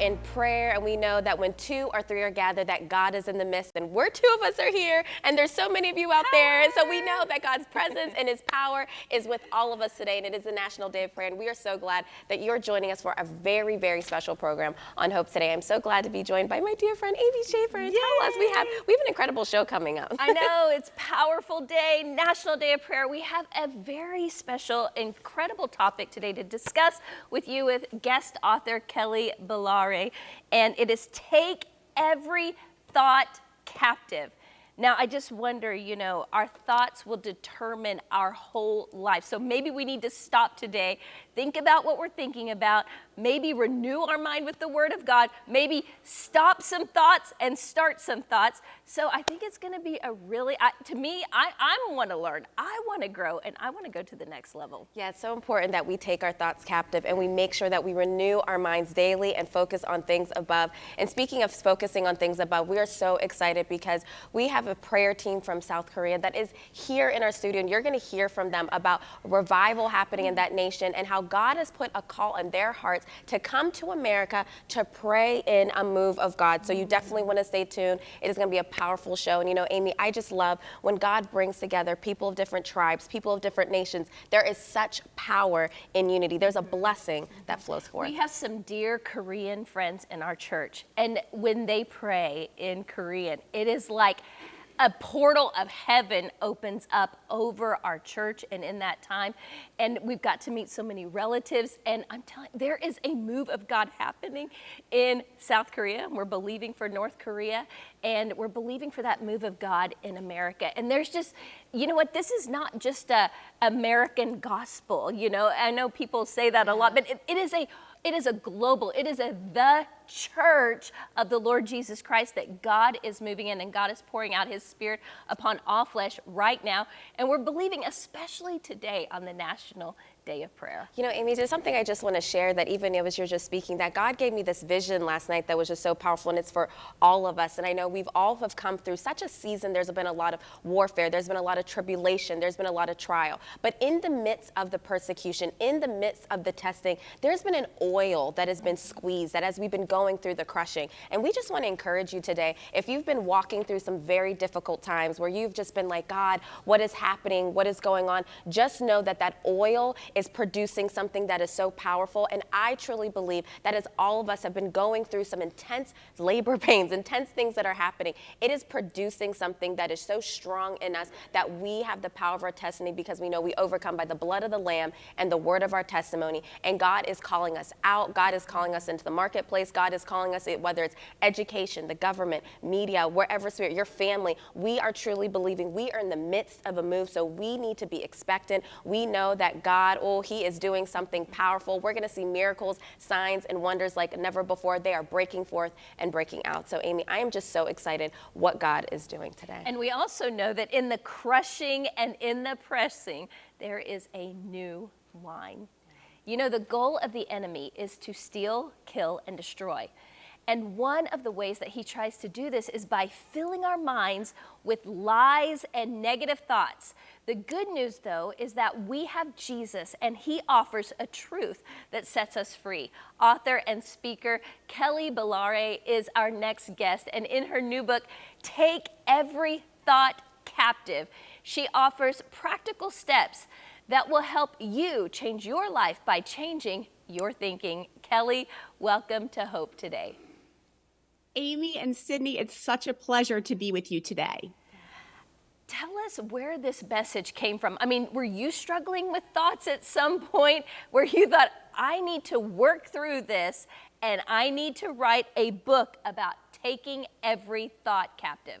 in prayer, and we know that when two or three are gathered, that God is in the midst. And we're two of us are here, and there's so many of you out there. And so we know that God's presence and His power is with all of us today, and it is the National Day of Prayer. And we are so glad that you're joining us for a very, very special program on Hope today. I'm so glad to be joined by my dear friend Amy Schaefer. Yay. Tell us, we have we have an incredible show coming up. I know it's powerful day, National Day of Prayer. We have a very special, incredible topic today to discuss with you with guest author Kelly And it is Take Every Thought Captive. Now, I just wonder, you know, our thoughts will determine our whole life. So maybe we need to stop today, think about what we're thinking about, maybe renew our mind with the Word of God, maybe stop some thoughts and start some thoughts. So I think it's going to be a really, I, to me, I, I want to learn, I want to grow, and I want to go to the next level. Yeah, it's so important that we take our thoughts captive and we make sure that we renew our minds daily and focus on things above. And speaking of focusing on things above, we are so excited because we have a prayer team from South Korea that is here in our studio, and you're going to hear from them about revival happening in that nation and how God has put a call in their hearts to come to America to pray in a move of God. So you definitely want to stay tuned. It is going to be a powerful show. And you know, Amy, I just love when God brings together people of different tribes, people of different nations. There is such power in unity. There's a blessing that flows forth. We have some dear Korean friends in our church, and when they pray in Korean, it is like a portal of heaven opens up over our church and in that time. And we've got to meet so many relatives. And I'm telling there is a move of God happening in South Korea. We're believing for North Korea and we're believing for that move of God in America. And there's just, you know what, this is not just a American gospel. You know, I know people say that a lot, but it, it is a it is a global, it is a the church of the Lord Jesus Christ that God is moving in and God is pouring out his spirit upon all flesh right now. And we're believing, especially today on the National Day of Prayer. You know, Amy, there's something I just want to share that even as you're just speaking, that God gave me this vision last night that was just so powerful, and it's for all of us. And I know we've all have come through such a season. There's been a lot of warfare. There's been a lot of tribulation. There's been a lot of trial. But in the midst of the persecution, in the midst of the testing, there's been an oil that has been squeezed, that as we've been going through the crushing. And we just want to encourage you today, if you've been walking through some very difficult times where you've just been like, God, what is happening? What is going on? Just know that that oil is producing something that is so powerful. And I truly believe that as all of us have been going through some intense labor pains, intense things that are happening, it is producing something that is so strong in us that we have the power of our testimony because we know we overcome by the blood of the Lamb and the word of our testimony. And God is calling us out. God is calling us into the marketplace. God is calling us, whether it's education, the government, media, wherever spirit, your family. We are truly believing we are in the midst of a move. So we need to be expectant. We know that God, oh, He is doing something powerful. We're going to see miracles, signs, and wonders like never before. They are breaking forth and breaking out. So, Amy, I am just so excited what God is doing today. And we also know that in the crushing and in the pressing, there is a new wine. You know, the goal of the enemy is to steal, kill, and destroy. And one of the ways that he tries to do this is by filling our minds with lies and negative thoughts. The good news, though, is that we have Jesus and he offers a truth that sets us free. Author and speaker Kelly Balarie is our next guest, and in her new book, Take Every Thought Captive, she offers practical steps that will help you change your life by changing your thinking. Kelly, welcome to Hope Today. Amy and Sydney, it's such a pleasure to be with you today. Tell us where this message came from. I mean, were you struggling with thoughts at some point where you thought, I need to work through this and I need to write a book about taking every thought captive?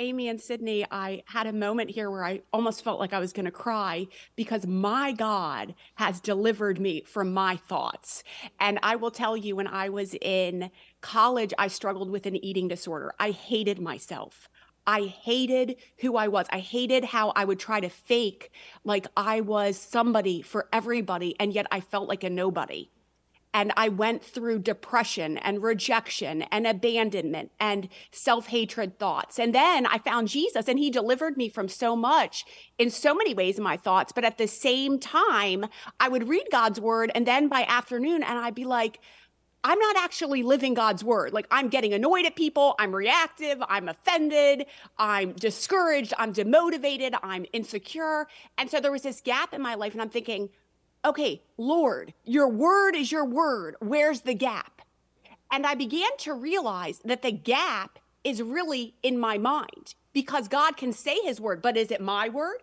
Amy and Sydney, I had a moment here where I almost felt like I was going to cry because my God has delivered me from my thoughts. And I will tell you, when I was in college, I struggled with an eating disorder. I hated myself. I hated who I was. I hated how I would try to fake like I was somebody for everybody, and yet I felt like a nobody and I went through depression and rejection and abandonment and self hatred thoughts. And then I found Jesus and he delivered me from so much in so many ways in my thoughts. But at the same time, I would read God's word and then by afternoon, and I'd be like, I'm not actually living God's word. Like I'm getting annoyed at people, I'm reactive, I'm offended, I'm discouraged, I'm demotivated, I'm insecure. And so there was this gap in my life, and I'm thinking, okay, Lord, your word is your word. Where's the gap? And I began to realize that the gap is really in my mind because God can say his word, but is it my word?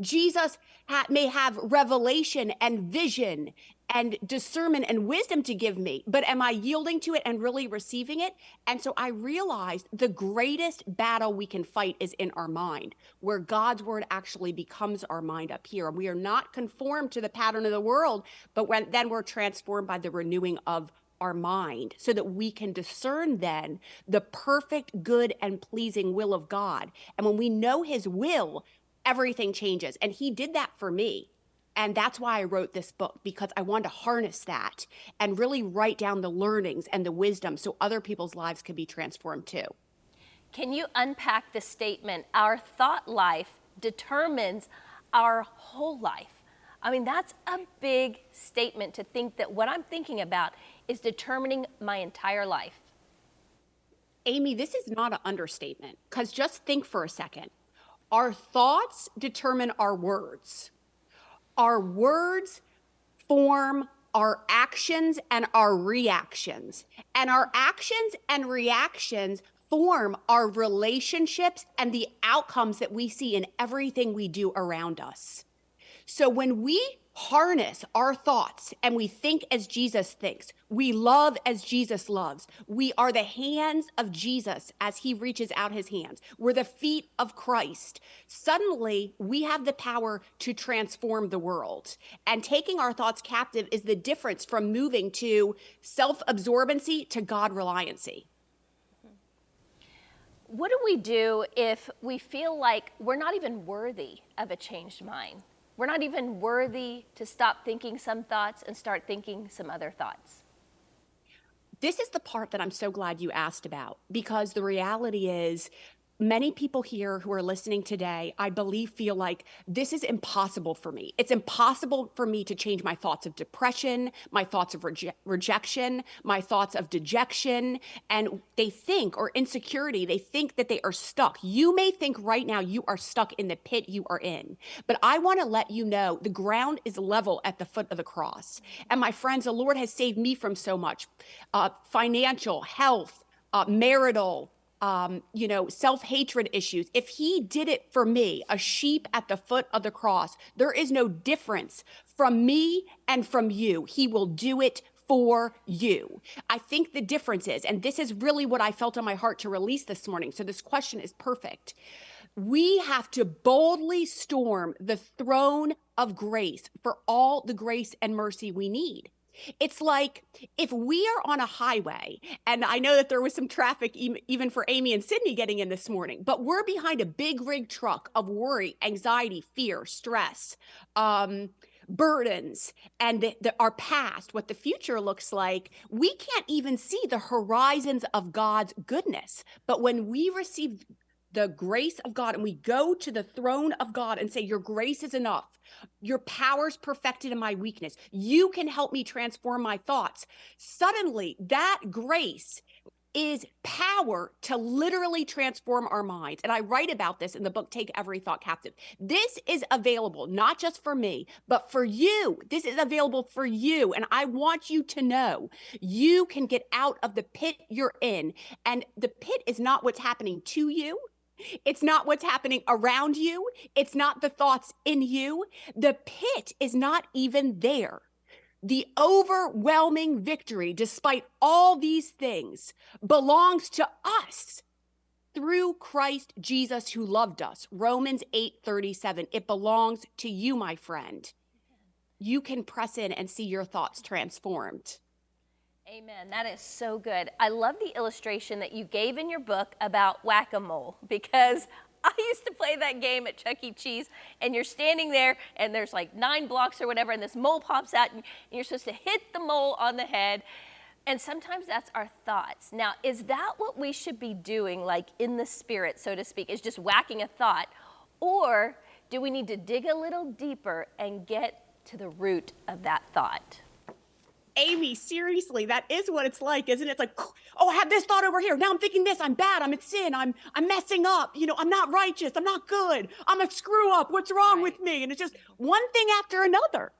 Jesus ha- may have revelation and vision and discernment and wisdom to give me, but am I yielding to it and really receiving it? And so I realized the greatest battle we can fight is in our mind, where God's word actually becomes our mind up here. And we are not conformed to the pattern of the world, but when, then we're transformed by the renewing of our mind so that we can discern then the perfect, good, and pleasing will of God. And when we know his will, everything changes. And he did that for me. And that's why I wrote this book because I wanted to harness that and really write down the learnings and the wisdom so other people's lives could be transformed too. Can you unpack the statement, our thought life determines our whole life? I mean, that's a big statement to think that what I'm thinking about is determining my entire life. Amy, this is not an understatement because just think for a second. Our thoughts determine our words. Our words form our actions and our reactions. And our actions and reactions form our relationships and the outcomes that we see in everything we do around us. So when we harness our thoughts and we think as Jesus thinks. We love as Jesus loves. We are the hands of Jesus as he reaches out his hands. We're the feet of Christ. Suddenly, we have the power to transform the world. And taking our thoughts captive is the difference from moving to self absorbency to God reliancy. What do we do if we feel like we're not even worthy of a changed mind? We're not even worthy to stop thinking some thoughts and start thinking some other thoughts. This is the part that I'm so glad you asked about because the reality is many people here who are listening today, I believe, feel like this is impossible for me. It's impossible for me to change my thoughts of depression, my thoughts of reje- rejection, my thoughts of dejection. And they think, or insecurity, they think that they are stuck. You may think right now you are stuck in the pit you are in. But I want to let you know the ground is level at the foot of the cross. And my friends, the Lord has saved me from so much uh, financial, health, uh, marital, um, you know, self hatred issues, if he did it for me, a sheep at the foot of the cross, there is no difference from me and from you. He will do it for you. I think the difference is, and this is really what I felt on my heart to release this morning. So this question is perfect. We have to boldly storm the throne of grace for all the grace and mercy we need. It's like if we are on a highway, and I know that there was some traffic even for Amy and Sydney getting in this morning, but we're behind a big rig truck of worry, anxiety, fear, stress, um, burdens, and the, the, our past, what the future looks like. We can't even see the horizons of God's goodness. But when we receive the grace of God and we go to the throne of God and say, Your grace is enough. Your power's perfected in my weakness. You can help me transform my thoughts. Suddenly, that grace is power to literally transform our minds. And I write about this in the book, Take Every Thought Captive. This is available not just for me, but for you. This is available for you. And I want you to know you can get out of the pit you're in. And the pit is not what's happening to you. It's not what's happening around you. It's not the thoughts in you. The pit is not even there. The overwhelming victory, despite all these things, belongs to us through Christ Jesus who loved us. Romans 8:37. It belongs to you, my friend. You can press in and see your thoughts transformed. Amen. That is so good. I love the illustration that you gave in your book about whack a mole because I used to play that game at Chuck E. Cheese, and you're standing there, and there's like nine blocks or whatever, and this mole pops out, and you're supposed to hit the mole on the head. And sometimes that's our thoughts. Now, is that what we should be doing, like in the spirit, so to speak, is just whacking a thought? Or do we need to dig a little deeper and get to the root of that thought? Amy, seriously, that is what it's like, isn't it? It's like, oh, I have this thought over here. Now I'm thinking this. I'm bad. I'm in sin. I'm I'm messing up. You know, I'm not righteous. I'm not good. I'm a screw up. What's wrong Right. with me? And it's just one thing after another.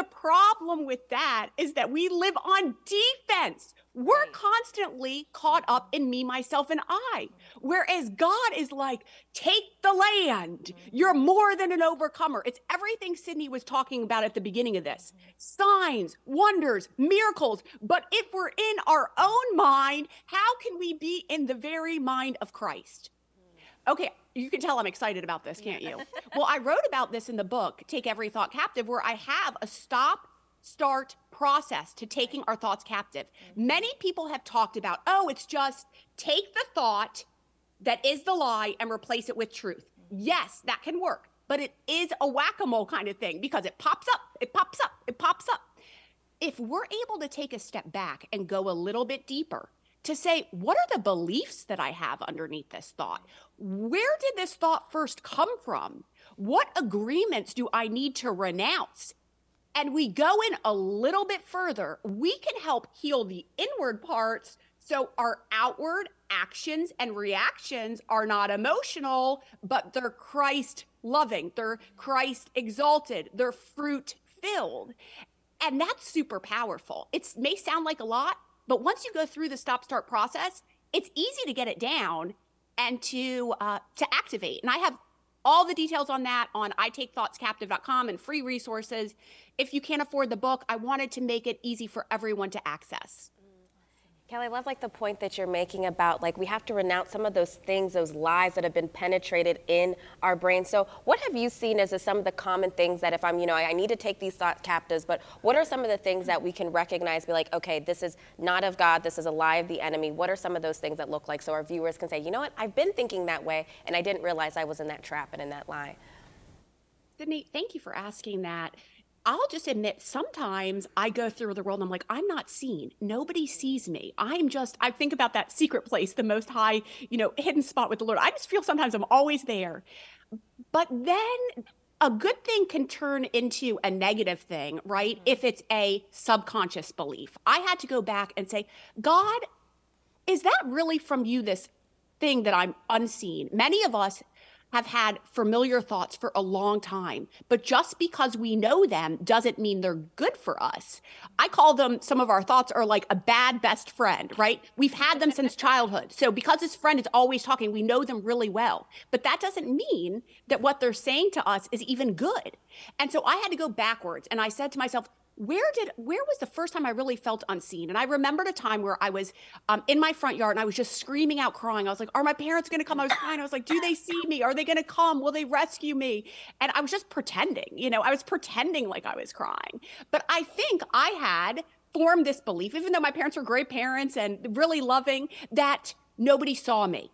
The problem with that is that we live on defense. We're constantly caught up in me, myself, and I. Whereas God is like, take the land. Mm-hmm. You're more than an overcomer. It's everything Sydney was talking about at the beginning of this mm-hmm. signs, wonders, miracles. But if we're in our own mind, how can we be in the very mind of Christ? Mm. Okay, you can tell I'm excited about this, can't you? well, I wrote about this in the book, Take Every Thought Captive, where I have a stop, start process to taking our thoughts captive. Mm-hmm. Many people have talked about, oh, it's just take the thought that is the lie and replace it with truth. Mm-hmm. Yes, that can work, but it is a whack a mole kind of thing because it pops up, it pops up, it pops up if we're able to take a step back and go a little bit deeper to say, what are the beliefs that I have underneath this thought? Where did this thought first come from? What agreements do I need to renounce? And we go in a little bit further, we can help heal the inward parts so our outward actions and reactions are not emotional, but they're Christ loving, they're Christ exalted, they're fruit filled. And that's super powerful. It may sound like a lot, but once you go through the stop start process, it's easy to get it down and to uh, to activate. And I have all the details on that on itakethoughtscaptive.com and free resources. If you can't afford the book, I wanted to make it easy for everyone to access. Kelly, I love like the point that you're making about like we have to renounce some of those things, those lies that have been penetrated in our brain. So, what have you seen as some of the common things that if I'm, you know, I, I need to take these thought captives, but what are some of the things that we can recognize, be like, okay, this is not of God, this is a lie of the enemy. What are some of those things that look like so our viewers can say, you know what, I've been thinking that way and I didn't realize I was in that trap and in that lie. Sydney, thank you for asking that. I'll just admit, sometimes I go through the world and I'm like, I'm not seen. Nobody sees me. I'm just, I think about that secret place, the most high, you know, hidden spot with the Lord. I just feel sometimes I'm always there. But then a good thing can turn into a negative thing, right? Mm-hmm. If it's a subconscious belief. I had to go back and say, God, is that really from you, this thing that I'm unseen? Many of us have had familiar thoughts for a long time, but just because we know them doesn't mean they're good for us. I call them, some of our thoughts are like a bad best friend, right? We've had them since childhood. So because this friend is always talking, we know them really well. But that doesn't mean that what they're saying to us is even good. And so I had to go backwards and I said to myself, where did where was the first time I really felt unseen? And I remembered a time where I was um, in my front yard and I was just screaming out, crying. I was like, "Are my parents going to come?" I was crying. I was like, "Do they see me? Are they going to come? Will they rescue me?" And I was just pretending. You know, I was pretending like I was crying. But I think I had formed this belief, even though my parents were great parents and really loving, that nobody saw me.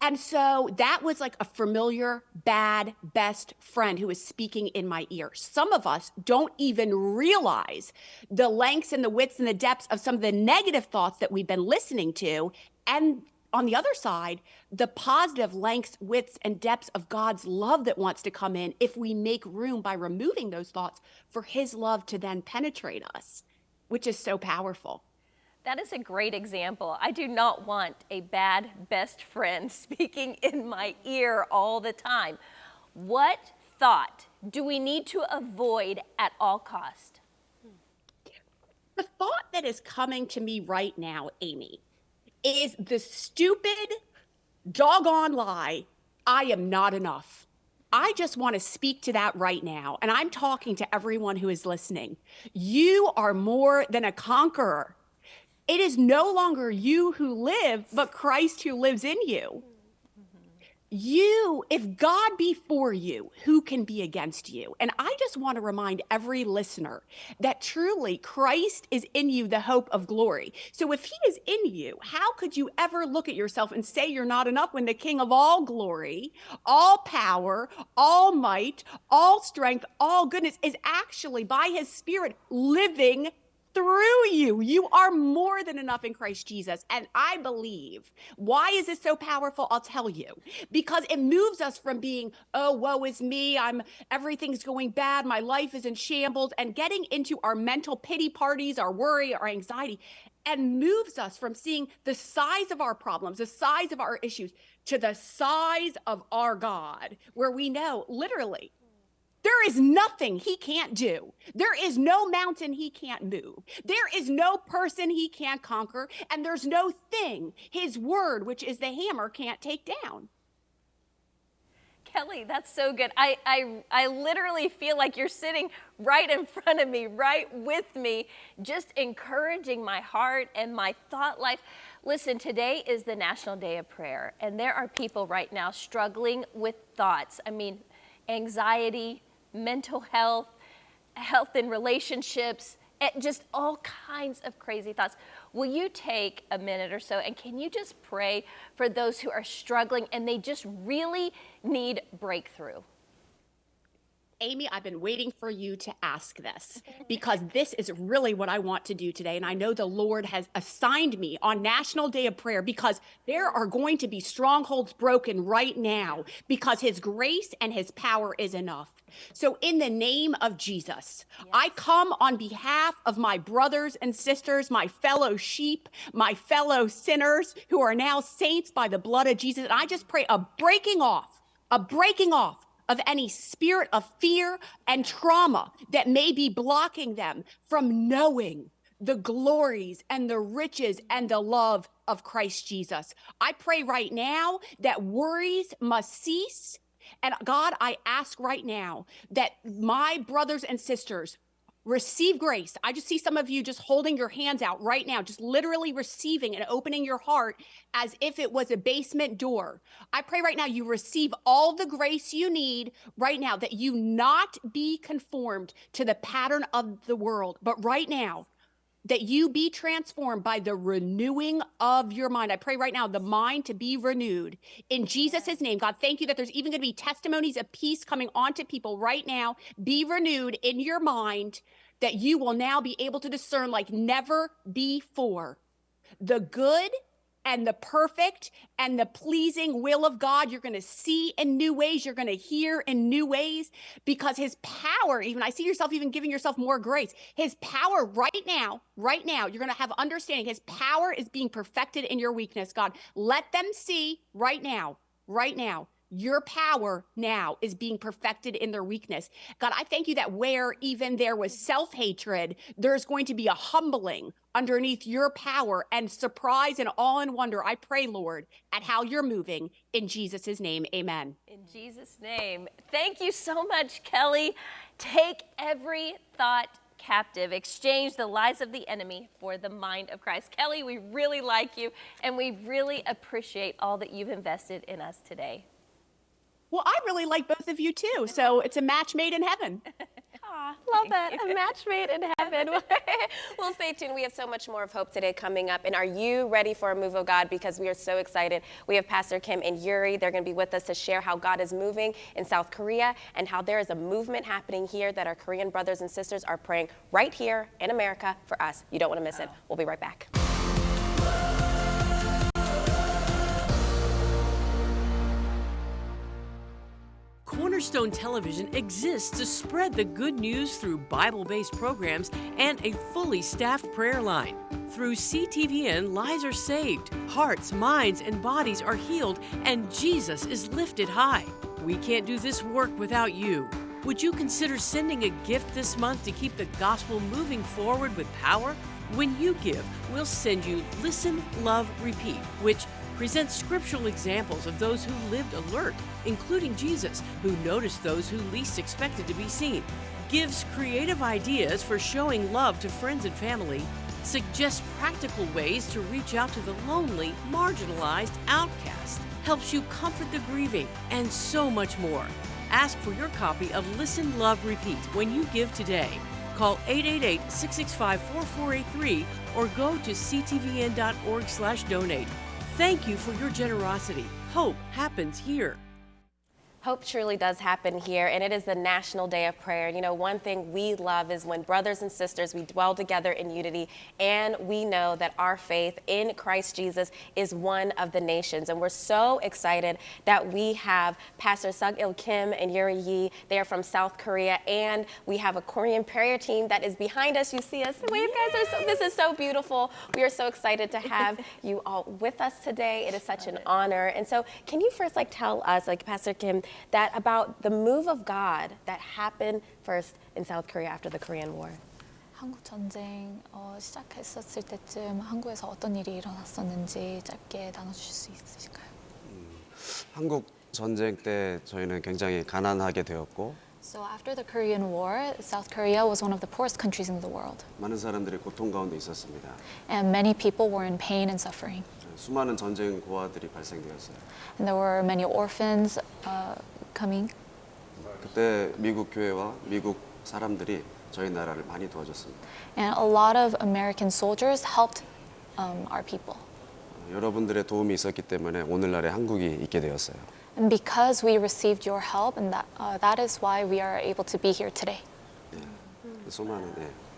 And so that was like a familiar, bad, best friend who was speaking in my ear. Some of us don't even realize the lengths and the widths and the depths of some of the negative thoughts that we've been listening to. And on the other side, the positive lengths, widths, and depths of God's love that wants to come in if we make room by removing those thoughts for His love to then penetrate us, which is so powerful. That is a great example. I do not want a bad best friend speaking in my ear all the time. What thought do we need to avoid at all cost? The thought that is coming to me right now, Amy, is the stupid, doggone lie I am not enough. I just want to speak to that right now. And I'm talking to everyone who is listening. You are more than a conqueror. It is no longer you who live, but Christ who lives in you. You, if God be for you, who can be against you? And I just want to remind every listener that truly Christ is in you, the hope of glory. So if he is in you, how could you ever look at yourself and say you're not enough when the King of all glory, all power, all might, all strength, all goodness is actually by his Spirit living through you. You are more than enough in Christ Jesus. And I believe. Why is this so powerful? I'll tell you. Because it moves us from being, oh, woe is me. I'm everything's going bad. My life is in shambles and getting into our mental pity parties, our worry, our anxiety, and moves us from seeing the size of our problems, the size of our issues, to the size of our God, where we know literally there is nothing he can't do. There is no mountain he can't move. There is no person he can't conquer. And there's no thing his word, which is the hammer, can't take down. Kelly, that's so good. I, I, I literally feel like you're sitting right in front of me, right with me, just encouraging my heart and my thought life. Listen, today is the National Day of Prayer, and there are people right now struggling with thoughts. I mean, anxiety, mental health, health in relationships, just all kinds of crazy thoughts. Will you take a minute or so and can you just pray for those who are struggling and they just really need breakthrough? Amy, I've been waiting for you to ask this because this is really what I want to do today. And I know the Lord has assigned me on National Day of Prayer because there are going to be strongholds broken right now because His grace and His power is enough. So, in the name of Jesus, yes. I come on behalf of my brothers and sisters, my fellow sheep, my fellow sinners who are now saints by the blood of Jesus. And I just pray a breaking off, a breaking off of any spirit of fear and trauma that may be blocking them from knowing the glories and the riches and the love of Christ Jesus. I pray right now that worries must cease. And God, I ask right now that my brothers and sisters receive grace. I just see some of you just holding your hands out right now, just literally receiving and opening your heart as if it was a basement door. I pray right now you receive all the grace you need right now, that you not be conformed to the pattern of the world, but right now, that you be transformed by the renewing of your mind. I pray right now, the mind to be renewed in Jesus' name. God, thank you that there's even going to be testimonies of peace coming onto people right now. Be renewed in your mind that you will now be able to discern like never before the good and the perfect and the pleasing will of God. You're going to see in new ways. You're going to hear in new ways because his power, even I see yourself even giving yourself more grace. His power right now, right now, you're going to have understanding. His power is being perfected in your weakness, God. Let them see right now, right now your power now is being perfected in their weakness. God, I thank you that where even there was self hatred, there's going to be a humbling underneath your power and surprise and awe and wonder. I pray, Lord, at how you're moving. In Jesus' name, amen. In Jesus' name. Thank you so much, Kelly. Take every thought captive. Exchange the lies of the enemy for the mind of Christ. Kelly, we really like you and we really appreciate all that you've invested in us today. Well, I really like both of you too. So it's a match made in heaven. Aw, love that. A match made in heaven. well, stay tuned. We have so much more of hope today coming up. And are you ready for a move of God? Because we are so excited. We have Pastor Kim and Yuri. They're going to be with us to share how God is moving in South Korea and how there is a movement happening here that our Korean brothers and sisters are praying right here in America for us. You don't want to miss it. Oh. We'll be right back. Cornerstone Television exists to spread the good news through Bible based programs and a fully staffed prayer line. Through CTVN, lives are saved, hearts, minds, and bodies are healed, and Jesus is lifted high. We can't do this work without you. Would you consider sending a gift this month to keep the gospel moving forward with power? When you give, we'll send you Listen, Love, Repeat, which presents scriptural examples of those who lived alert, including Jesus, who noticed those who least expected to be seen, gives creative ideas for showing love to friends and family, suggests practical ways to reach out to the lonely, marginalized, outcast, helps you comfort the grieving, and so much more. Ask for your copy of Listen, Love, Repeat when you give today. Call 888-665-4483 or go to ctvn.org/donate. Thank you for your generosity. Hope happens here. Hope truly does happen here, and it is the National Day of Prayer. You know, one thing we love is when brothers and sisters we dwell together in unity, and we know that our faith in Christ Jesus is one of the nations. And we're so excited that we have Pastor Sug Il Kim and Yuri Yi. They are from South Korea, and we have a Korean prayer team that is behind us. You see us wave, guys. Are so, this is so beautiful. We are so excited to have you all with us today. It is such an honor. And so, can you first like tell us, like Pastor Kim, that about the move of God that happened first in South Korea after the Korean War? 한국 전쟁 어, 시작했었을 때쯤 한국에서 어떤 일이 일어났었는지 짧게 나눠주실 수 있으실까요? 한국 전쟁 때 저희는 굉장히 가난하게 되었고 So after the Korean War, South Korea was one of the poorest countries in the world, 많은 사람들이 고통 가운데 있었습니다. and many people were in pain and suffering. 수많은 전쟁 고아들이 발생되었어요. And there were many orphans uh, coming, 그때 미국 교회와 미국 사람들이 저희 나라를 많이 도와줬습니다. and a lot of American soldiers helped um, our people. 어, 여러분들의 도움이 있었기 때문에 오늘날의 한국이 있게 되었어요. And because we received your help, and that, uh, that is why we are able to be here today. 수많은 예.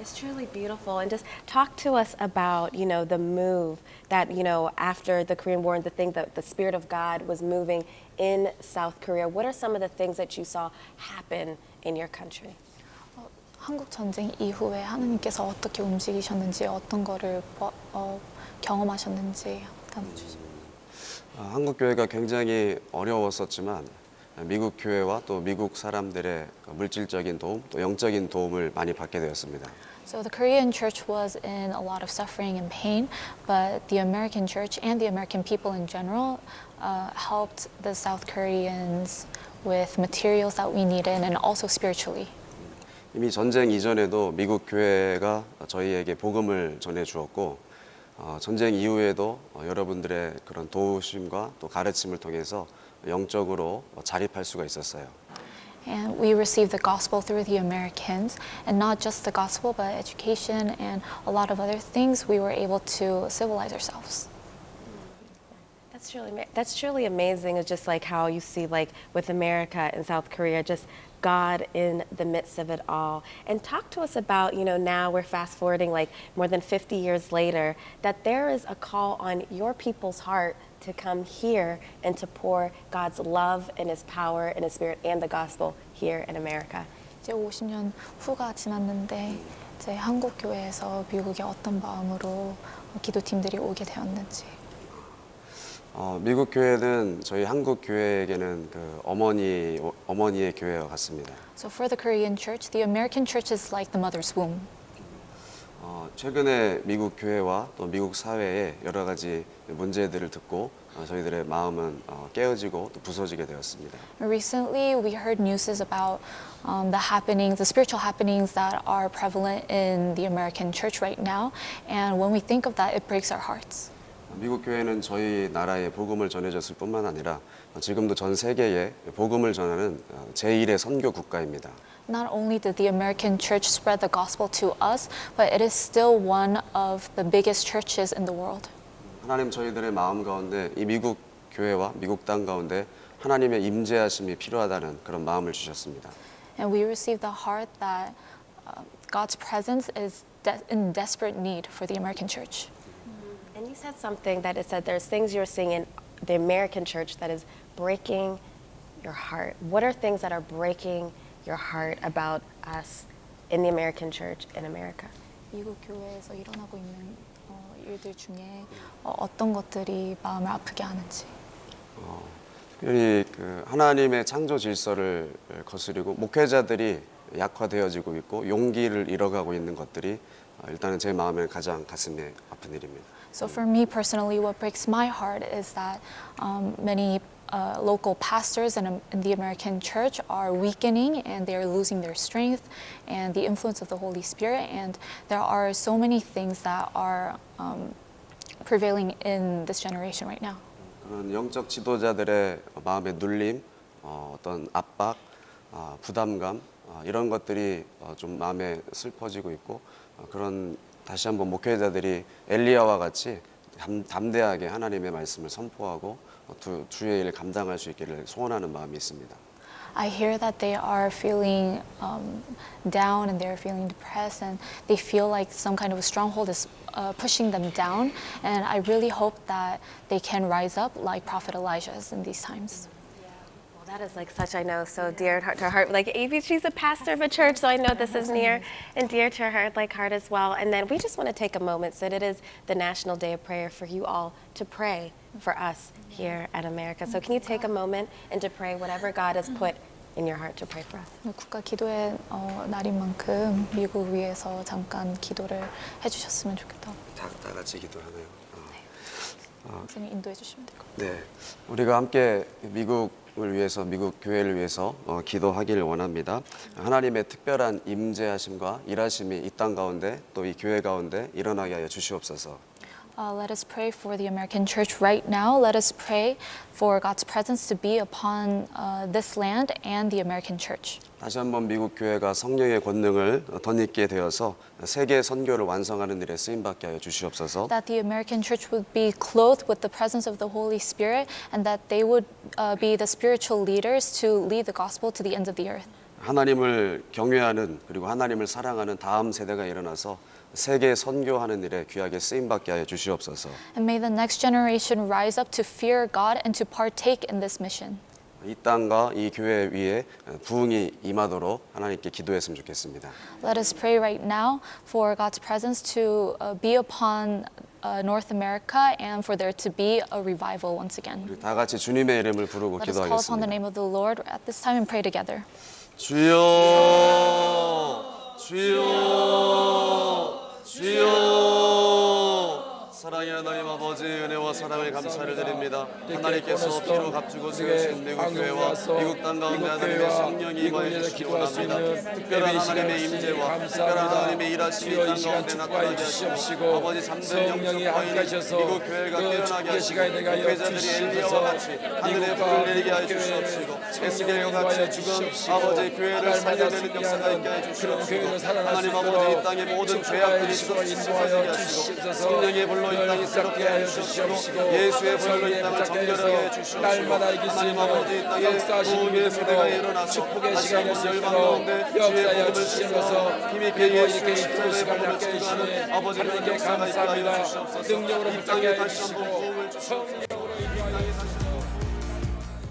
It's truly beautiful. And just talk to us about, you know, the move that, you know, after the Korean War and the thing that the Spirit of God was moving in South Korea. What are some of the things that you saw happen in your country? 어, 한국 전쟁 이후에 하나님께서 어떻게 움직이셨는지, 어떤 거를 뭐, 어, 경험하셨는지 나눠주세요. 아, 한국 교회가 굉장히 어려웠었지만 미국 교회와 또 미국 사람들의 그 물질적인 도움, 또 영적인 도움을 많이 받게 되었습니다. So the Korean church was in a lot of suffering and pain, but the American church and the American people in general uh, helped the South Koreans with materials that we needed and also spiritually. 이미 전쟁 이전에도 미국 교회가 저희에게 복음을 전해 주었고 어, 전쟁 이후에도 어, 여러분들의 그런 도우심과 또 가르침을 통해서 영적으로 어, 자립할 수가 있었어요. And we received the gospel through the Americans, and not just the gospel, but education and a lot of other things. We were able to civilize ourselves. That's truly that's truly amazing. It's just like how you see like with America and South Korea, just God in the midst of it all. And talk to us about, you know, now we're fast forwarding like more than 50 years later, that there is a call on your people's heart to come here and to pour God's love and his power and his spirit and the gospel here in America. 이제 50년 후가 지났는데 이제 한국 교회에서 미국에 어떤 마음으로 기도팀들이 오게 되었는지. 어, 미국 교회는 저희 한국 교회에게는 그 어머니 어머니의 교회와 같습니다. So for the Korean church, the American church is like the mother's womb. 어, 최근에 미국 교회와 또 미국 사회의 여러 가지 문제들을 듣고 어, 저희들의 마음은 어, 깨어지고 또 부서지게 되었습니다. Recently, we heard news about um, the happenings, the spiritual happenings that are prevalent in the American church right now. And when we think of that, it breaks our hearts. 미국 교회는 저희 나라에 복음을 전해줬을 뿐만 아니라 어, 지금도 전 세계에 복음을 전하는 어, 제1의 선교 국가입니다. Not only did the American church spread the gospel to us, but it is still one of the biggest churches in the world. 하나님 저희들의 마음 가운데 이 미국 교회와 미국 땅 가운데 하나님의 임재하심이 필요하다는 그런 마음을 주셨습니다. And we received the heart that uh, God's presence is de- in desperate need for the American church. And you said something that it said there's things you're seeing in the American church that is breaking your heart. What are things that are breaking your heart about us in the American church in America? 미국 교회에서 일어나고 있는 어, 일들 중에 어, 어떤 것들이 마음을 아프게 하는지. 특별히 그 하나님의 창조 질서를 거스리고 목회자들이 약화되어지고 있고 용기를 잃어가고 있는 것들이 어, 일단은 제 마음에 가장 가슴에 아픈 일입니다. So for me personally, what breaks my heart is that um, many uh, local pastors in, in the American church are weakening and they are losing their strength and the influence of the Holy Spirit. And there are so many things that are um, prevailing in this generation right now. 그런 영적 지도자들의 마음의 눌림, 어, 어떤 압박, 아, 부담감 아, 이런 것들이 어, 좀 마음에 슬퍼지고 있고 어, 그런 다시 한번 목회자들이 엘리야와 같이 담, 담대하게 하나님의 말씀을 선포하고 어, 두, 주의 일을 감당할 수 있기를 소원하는 마음이 있습니다. I hear that they are feeling um, down and they're feeling depressed and they feel like some kind of a stronghold is uh, pushing them down. And I really hope that they can rise up like Prophet Elijah is in these times. Well, that is like such, I know, so dear to her heart. Like Evie, she's a pastor of a church, so I know this is near and dear to her like heart as well. And then we just want to take a moment so that it is the National Day of Prayer for you all to pray for us here at America. So can you take a moment and to pray whatever God has put in your heart to pray for us? 국가 기도의 어, 날인 만큼 미국 위해서 잠깐 기도를 해주셨으면 좋겠다고 다, 다 같이 기도하네요. 선생님 인도해 주시면 될 것 같아요. 네, 우리가 함께 미국 을 위해서 미국 교회를 위해서 어, 기도하기를 원합니다. 하나님의 특별한 임재하심과 일하심이 이 땅 가운데 또 이 교회 가운데 일어나게 하여 주시옵소서. Uh, let us pray for the American church right now. Let us pray for God's presence to be upon uh, this land and the American church. 다시 한번 미국 교회가 성령의 권능을 덧입게 되어서 세계 선교를 완성하는 일에 쓰임 받게 하여 주시옵소서. That the American church would be clothed with the presence of the Holy Spirit and that they would uh, be the spiritual leaders to lead the gospel to the ends of the earth. 하나님을 경외하는 그리고 하나님을 사랑하는 다음 세대가 일어나서 세계 선교하는 일에 귀하게 쓰임 받게 하여 주시옵소서. And may the next generation rise up to fear God and to partake in this mission. 이 땅과 이 교회 위에 부흥이 임하도록 하나님께 기도했으면 좋겠습니다. Let us pray right now for God's presence to uh, be upon uh, North America and for there to be a revival once again. 우리 다 같이 주님의 이름을 부르고 Let us call upon the 기도하겠습니다. name of the Lord at this time and pray together. 주여, 주여, 주여. acción. 사랑의 하나님 아버지 은혜와 사랑을 감사를 드립니다. 하나님께서 피로 값주고 세우신 미국 교회와 미국 땅 가운데 하나님의 성령이 임하여 주시기 원합니다. 특별한 하나님의 임재와 특별한 하나님의 일하심이 땅 가운데 나타나게 하시고 아버지 잠든 영적 거인이 미국 교회가 깨어나게 하시고 목회자들이 엘리야와 같이 하늘의 불을 내리게 하여 주시옵시고 에스겔과 같이 지금 아버지 교회를 살려내는 역사가 있게 하여 주시옵시고 하나님 아버지 이 땅의 모든 죄악들이 쏟아지게 하시고 성령의 불로 이 땅을 새롭게 하여 주시옵시고 예수의 불로 이 땅을 정결하게 해 주시옵시고 하나님 아버지 이 땅에 도움의 세대가 일어나서 다시 한번 열방 가운데 주의 복음을 증거하서 힘있게 예수의 십자가의 복음을 증거하는 아버지 하나님께 역사가 있게 하여 주시옵소서 이 땅에 다시 한번 도움을 주시옵소서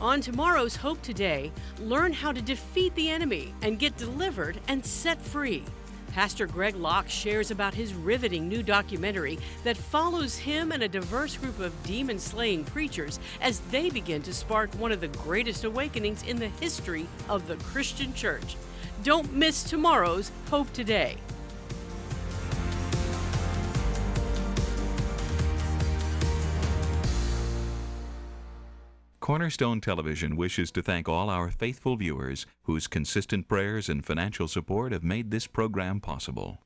On tomorrow's Hope Today, learn how to defeat the enemy and get delivered and set free. Pastor Greg Locke shares about his riveting new documentary that follows him and a diverse group of demon slaying preachers as they begin to spark one of the greatest awakenings in the history of the Christian church. Don't miss tomorrow's Hope Today. Cornerstone Television wishes to thank all our faithful viewers whose consistent prayers and financial support have made this program possible.